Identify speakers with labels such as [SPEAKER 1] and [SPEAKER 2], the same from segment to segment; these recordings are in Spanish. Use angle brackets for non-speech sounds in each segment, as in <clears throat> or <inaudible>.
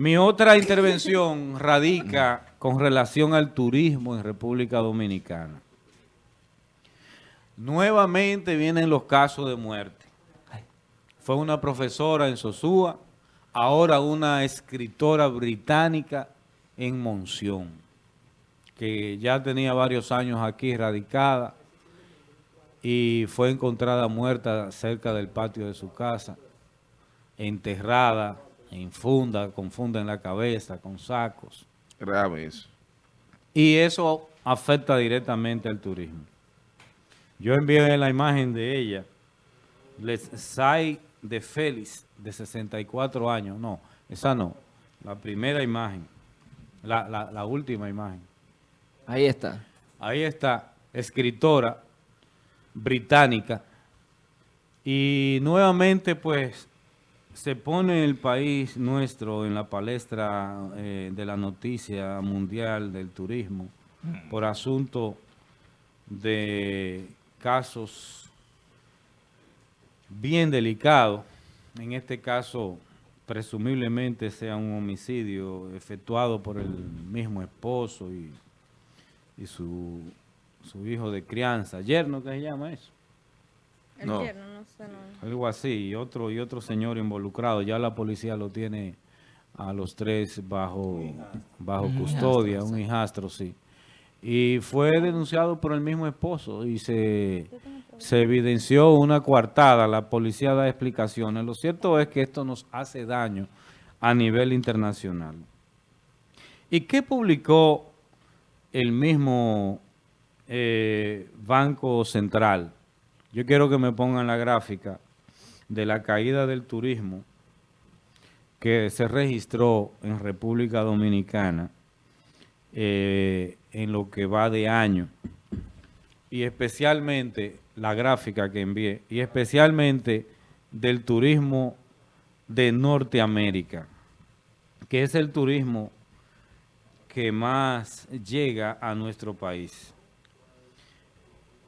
[SPEAKER 1] Mi otra intervención radica con relación al turismo en República Dominicana. Nuevamente vienen los casos de muerte. Fue una profesora en Sosúa, ahora una escritora británica en Monción, que ya tenía varios años aquí radicada y fue encontrada muerta cerca del patio de su casa, enterrada en funda, con funda en la cabeza, con sacos.
[SPEAKER 2] Grave eso.
[SPEAKER 1] Y eso afecta directamente al turismo. Yo envié la imagen de ella, Les Sai de Félix, de 64 años. No, esa no. La primera imagen. La, la última imagen.
[SPEAKER 3] Ahí está.
[SPEAKER 1] Ahí está, escritora británica. Y nuevamente, pues, se pone el país nuestro en la palestra eh, de la noticia mundial del turismo por asunto de casos bien delicados. En este caso, presumiblemente sea un homicidio efectuado por el mismo esposo y, y su, su hijo de crianza. ¿Yerno qué se llama eso?
[SPEAKER 4] No. no sé.
[SPEAKER 1] Algo así, y otro, y otro señor involucrado. Ya la policía lo tiene a los tres bajo, bajo custodia, un hijastro, sí. Y fue denunciado por el mismo esposo y se, se evidenció una coartada. La policía da explicaciones. Lo cierto es que esto nos hace daño a nivel internacional. ¿Y qué publicó el mismo eh, Banco Central? Yo quiero que me pongan la gráfica de la caída del turismo que se registró en República Dominicana eh, en lo que va de año y especialmente la gráfica que envié y especialmente del turismo de Norteamérica que es el turismo que más llega a nuestro país.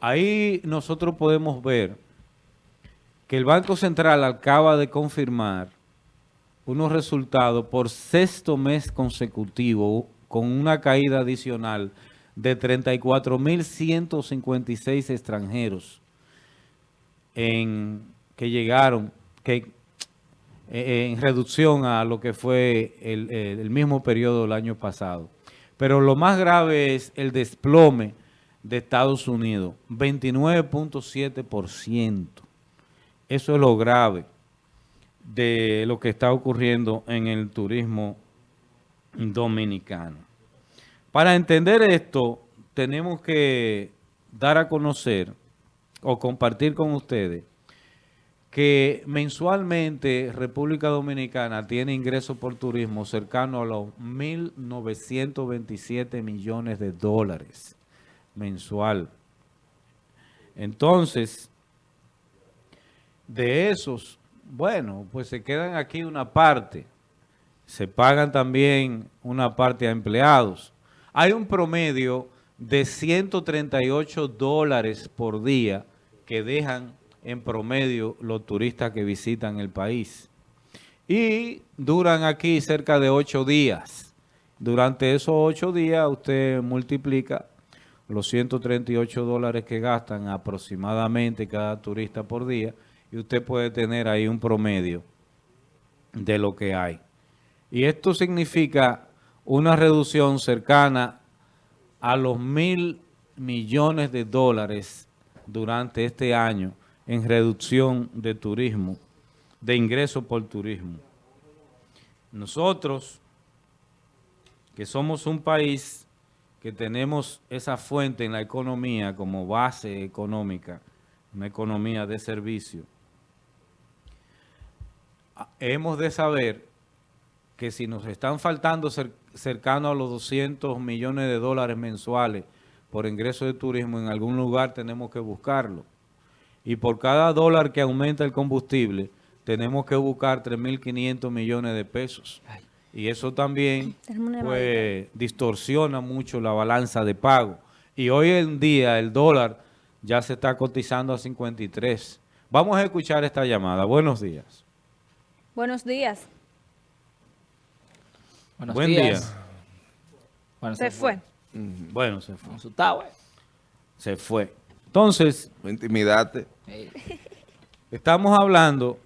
[SPEAKER 1] Ahí nosotros podemos ver que el Banco Central acaba de confirmar unos resultados por sexto mes consecutivo con una caída adicional de 34.156 extranjeros que llegaron que, eh, en reducción a lo que fue el, el mismo periodo del año pasado. Pero lo más grave es el desplome de Estados Unidos, 29.7%. Eso es lo grave de lo que está ocurriendo en el turismo dominicano. Para entender esto, tenemos que dar a conocer o compartir con ustedes que mensualmente República Dominicana tiene ingresos por turismo cercano a los 1.927 millones de dólares mensual. Entonces, de esos, bueno, pues se quedan aquí una parte. Se pagan también una parte a empleados. Hay un promedio de 138 dólares por día que dejan en promedio los turistas que visitan el país. Y duran aquí cerca de ocho días. Durante esos ocho días usted multiplica los 138 dólares que gastan aproximadamente cada turista por día y usted puede tener ahí un promedio de lo que hay. Y esto significa una reducción cercana a los mil millones de dólares durante este año en reducción de turismo, de ingresos por turismo. Nosotros, que somos un país que tenemos esa fuente en la economía como base económica, una economía de servicio, ah, hemos de saber que si nos están faltando cercano a los 200 millones de dólares mensuales por ingreso de turismo, en algún lugar tenemos que buscarlo. Y por cada dólar que aumenta el combustible, tenemos que buscar 3.500 millones de pesos. Y eso también <clears throat> pues, distorsiona mucho la balanza de pago. Y hoy en día el dólar ya se está cotizando a 53. Vamos a escuchar esta llamada. Buenos días.
[SPEAKER 4] Buenos días.
[SPEAKER 1] Buenos Buen días. día.
[SPEAKER 4] Bueno, se, fue.
[SPEAKER 1] Bueno, se fue. Se fue. Entonces,
[SPEAKER 2] intimidate.
[SPEAKER 1] Estamos hablando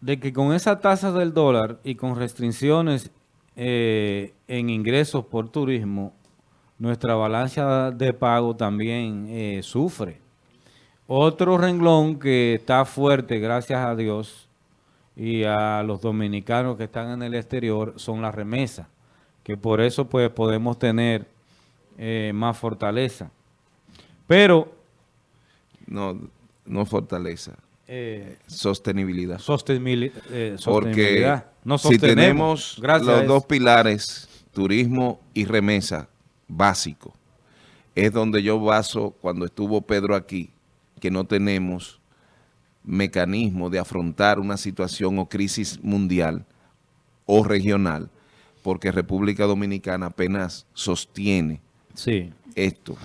[SPEAKER 1] de que con esa tasa del dólar y con restricciones eh, en ingresos por turismo, nuestra balanza de pago también eh, sufre. Otro renglón que está fuerte, gracias a Dios, y a los dominicanos que están en el exterior, son las remesas, que por eso pues podemos tener eh, más fortaleza. Pero...
[SPEAKER 2] No, no fortaleza.
[SPEAKER 1] Eh,
[SPEAKER 2] sostenibilidad.
[SPEAKER 1] Sostenibilidad.
[SPEAKER 2] Eh, Porque si tenemos los dos pilares, turismo y remesa, básico, es donde yo baso cuando estuvo Pedro aquí, que no tenemos mecanismo de afrontar una situación o crisis mundial o regional, porque República Dominicana apenas sostiene
[SPEAKER 1] sí.
[SPEAKER 2] esto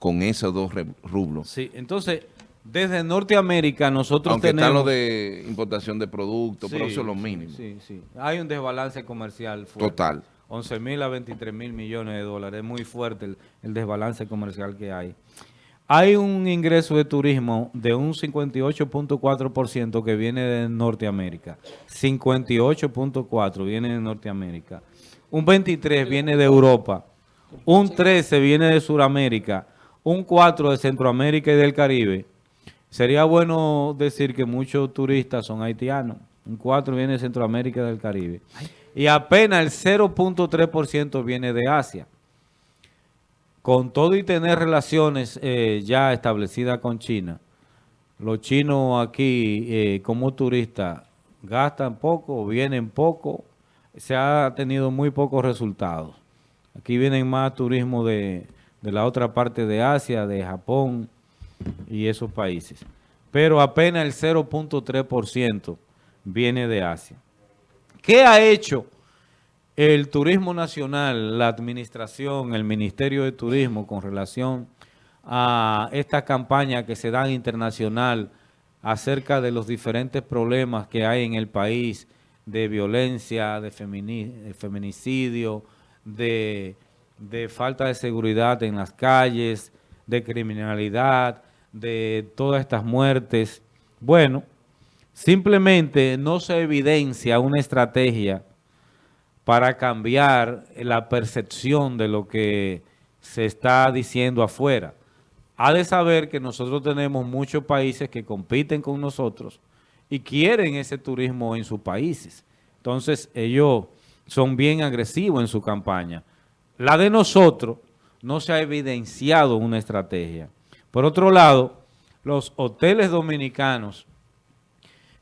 [SPEAKER 2] con esos dos rublos.
[SPEAKER 1] Sí, entonces desde Norteamérica nosotros
[SPEAKER 2] Aunque
[SPEAKER 1] tenemos...
[SPEAKER 2] está lo de importación de productos, pero eso es lo mínimo.
[SPEAKER 1] Sí, sí. Hay un desbalance comercial
[SPEAKER 2] fuerte. Total.
[SPEAKER 1] 11 mil a 23 mil millones de dólares. Es muy fuerte el, desbalance comercial que hay. Hay un ingreso de turismo de un 58.4% que viene de Norteamérica. 58.4% viene de Norteamérica. Un 23% viene de Europa. Un 13% viene de Sudamérica. Un 4% de Centroamérica y del Caribe Sería bueno decir que muchos turistas son haitianos. Un 4 viene de Centroamérica y del Caribe. Y apenas el 0.3% viene de Asia. Con todo y tener relaciones eh, ya establecidas con China, los chinos aquí eh, como turistas gastan poco, vienen poco, se ha tenido muy pocos resultados. Aquí vienen más turismo de, de la otra parte de Asia, de Japón, y esos países. Pero apenas el 0.3% viene de Asia. ¿Qué ha hecho el turismo nacional, la administración, el Ministerio de Turismo con relación a esta campaña que se da internacional acerca de los diferentes problemas que hay en el país de violencia, de, feminicidio, de, de falta de seguridad en las calles, de criminalidad, de todas estas muertes. Bueno, simplemente no se evidencia una estrategia para cambiar la percepción de lo que se está diciendo afuera. Ha de saber que nosotros tenemos muchos países que compiten con nosotros y quieren ese turismo en sus países. Entonces ellos son bien agresivos en su campaña. La de nosotros no se ha evidenciado una estrategia. Por otro lado, los hoteles dominicanos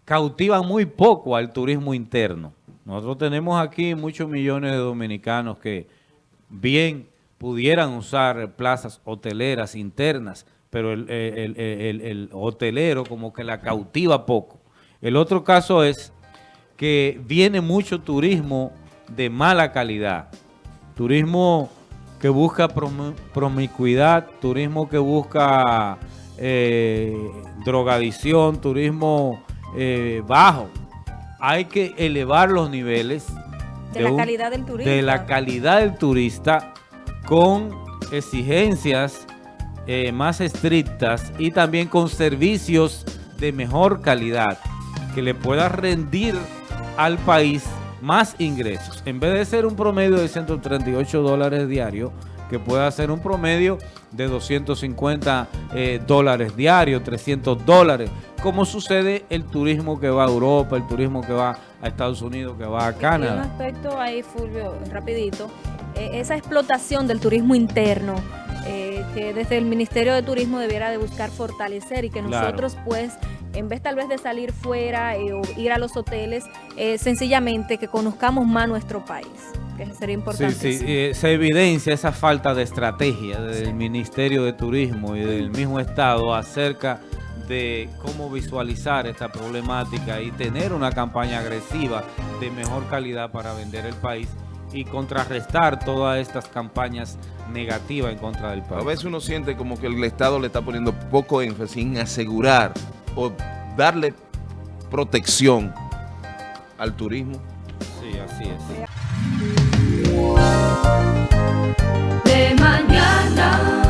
[SPEAKER 1] cautivan muy poco al turismo interno. Nosotros tenemos aquí muchos millones de dominicanos que bien pudieran usar plazas hoteleras internas, pero el, el, hotelero como que la cautiva poco. El otro caso es que viene mucho turismo de mala calidad, turismo que busca promiscuidad, turismo que busca eh, drogadicción, turismo eh, bajo. Hay que elevar los niveles
[SPEAKER 4] de, la calidad del turista.
[SPEAKER 1] De la calidad del turista con exigencias eh, más estrictas y también con servicios de mejor calidad que le pueda rendir al país más ingresos. En vez de ser un promedio de 138 dólares diarios, que pueda ser un promedio de 250 eh, dólares diarios, 300 dólares, como sucede el turismo que va a Europa, el turismo que va a Estados Unidos, que va a Canadá.
[SPEAKER 4] un aspecto ahí, Fulvio, rapidito, eh, esa explotación del turismo interno, eh, que desde el Ministerio de Turismo debiera de buscar fortalecer y que nosotros pues en vez tal vez de salir fuera eh, o ir a los hoteles, eh, sencillamente que conozcamos más nuestro país, que sería importante.
[SPEAKER 1] Sí, sí, se evidencia esa falta de estrategia del Ministerio de Turismo y del mismo Estado acerca de cómo visualizar esta problemática y tener una campaña agresiva de mejor calidad para vender el país y contrarrestar todas estas campañas negativas en contra del país.
[SPEAKER 2] A veces uno siente como que el Estado le está poniendo poco énfasis en asegurar o darle protección al turismo.
[SPEAKER 1] Sí, así es. De mañana.